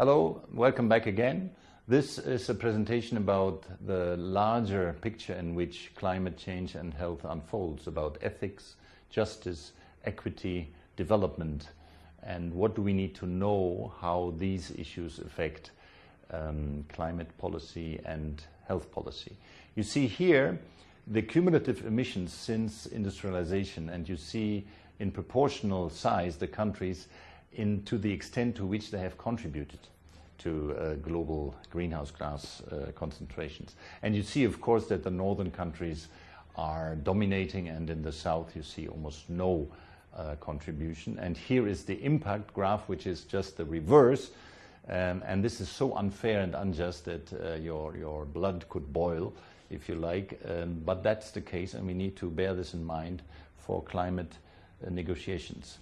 Hello, welcome back again. This is a presentation about the larger picture in which climate change and health unfolds, about ethics, justice, equity, development, and what do we need to know how these issues affect um, climate policy and health policy. You see here the cumulative emissions since industrialization, and you see in proportional size the countries in, to the extent to which they have contributed to uh, global greenhouse gas uh, concentrations. And you see, of course, that the northern countries are dominating, and in the south you see almost no uh, contribution. And here is the impact graph, which is just the reverse. Um, and this is so unfair and unjust that uh, your, your blood could boil, if you like. Um, but that's the case, and we need to bear this in mind for climate uh, negotiations.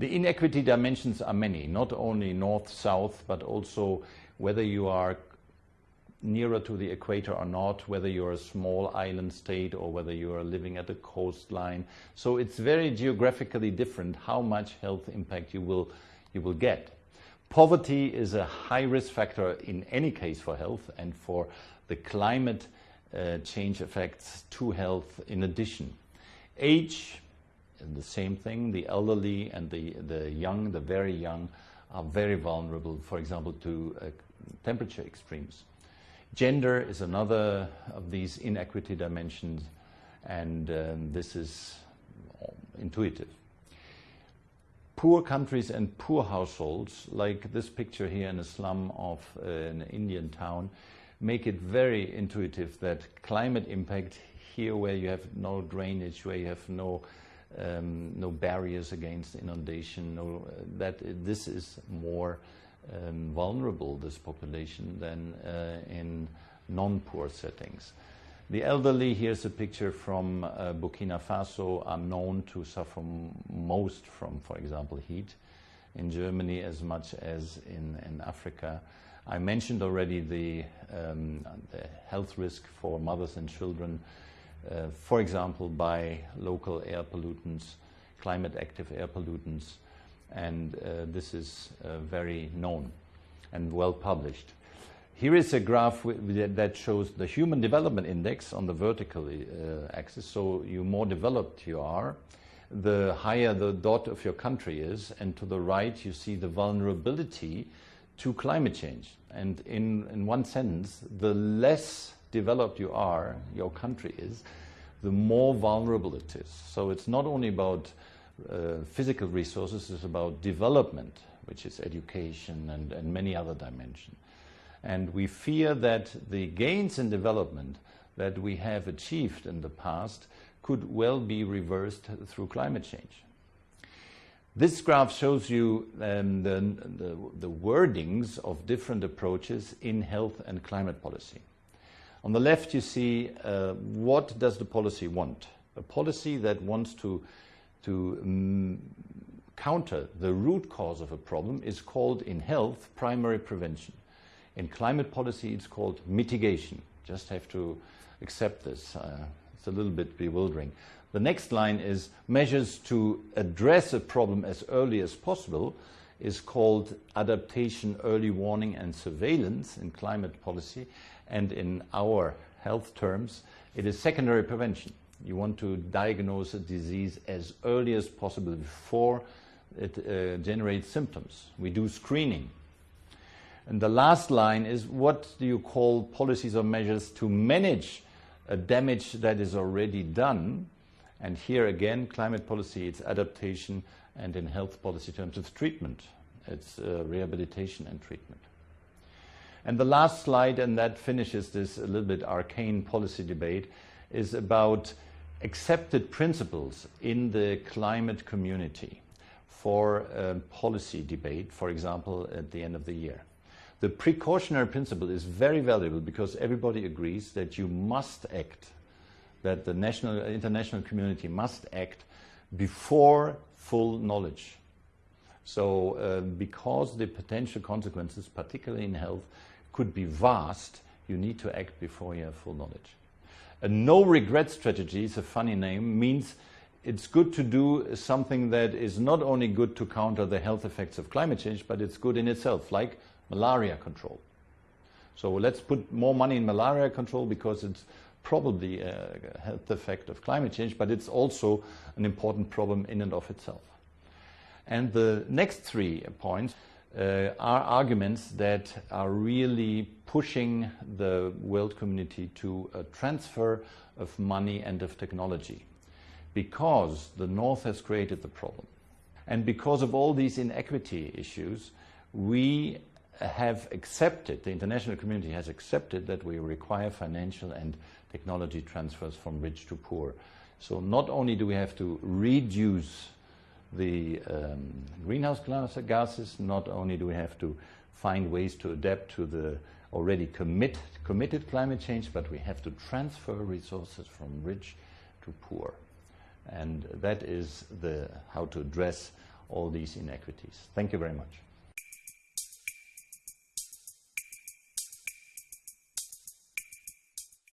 The inequity dimensions are many, not only north-south, but also whether you are nearer to the equator or not, whether you're a small island state or whether you are living at the coastline. So it's very geographically different how much health impact you will, you will get. Poverty is a high risk factor in any case for health and for the climate uh, change effects to health in addition. Age, the same thing, the elderly and the, the young, the very young, are very vulnerable, for example, to uh, temperature extremes. Gender is another of these inequity dimensions, and um, this is intuitive. Poor countries and poor households, like this picture here in a slum of uh, an Indian town, make it very intuitive that climate impact here where you have no drainage, where you have no um, no barriers against inundation, no, uh, that this is more um, vulnerable, this population, than uh, in non-poor settings. The elderly, here's a picture from uh, Burkina Faso, are known to suffer most from, for example, heat. In Germany as much as in, in Africa. I mentioned already the, um, the health risk for mothers and children, for example, by local air pollutants, climate active air pollutants, and uh, this is uh, very known and well published. Here is a graph that shows the Human Development Index on the vertical uh, axis. So you more developed you are, the higher the dot of your country is, and to the right you see the vulnerability to climate change. And in, in one sentence, the less developed you are, your country is, the more vulnerable it is. So it's not only about uh, physical resources, it's about development, which is education and, and many other dimensions. And we fear that the gains in development that we have achieved in the past could well be reversed through climate change. This graph shows you um, the, the, the, wordings of different approaches in health and climate policy. On the left, you see uh, what does the policy want? A policy that wants to to um, counter the root cause of a problem is called in health primary prevention. In climate policy, it's called mitigation. Just have to accept this. Uh, it's a little bit bewildering. The next line is measures to address a problem as early as possible is called adaptation, early warning, and surveillance in climate policy. And in our health terms, it is secondary prevention. You want to diagnose a disease as early as possible before it uh, generates symptoms. We do screening. And the last line is what do you call policies or measures to manage a damage that is already done? And here again, climate policy, it's adaptation, and in health policy terms, it's treatment. It's uh, rehabilitation and treatment. And the last slide, and that finishes this a little bit arcane policy debate, is about accepted principles in the climate community for policy debate, for example, at the end of the year. The precautionary principle is very valuable because everybody agrees that you must act, that the national, international community must act before full knowledge. So uh, because the potential consequences, particularly in health, could be vast, you need to act before you have full knowledge. A no regret strategy is a funny name, means it's good to do something that is not only good to counter the health effects of climate change, but it's good in itself, like malaria control. So let's put more money in malaria control because it's probably a health effect of climate change, but it's also an important problem in and of itself. And the next three points uh, are arguments that are really pushing the world community to a transfer of money and of technology because the North has created the problem. And because of all these inequity issues, we have accepted, the international community has accepted that we require financial and technology transfers from rich to poor. So not only do we have to reduce the um, greenhouse gases, not only do we have to find ways to adapt to the already commit, committed climate change, but we have to transfer resources from rich to poor. And that is the, how to address all these inequities. Thank you very much.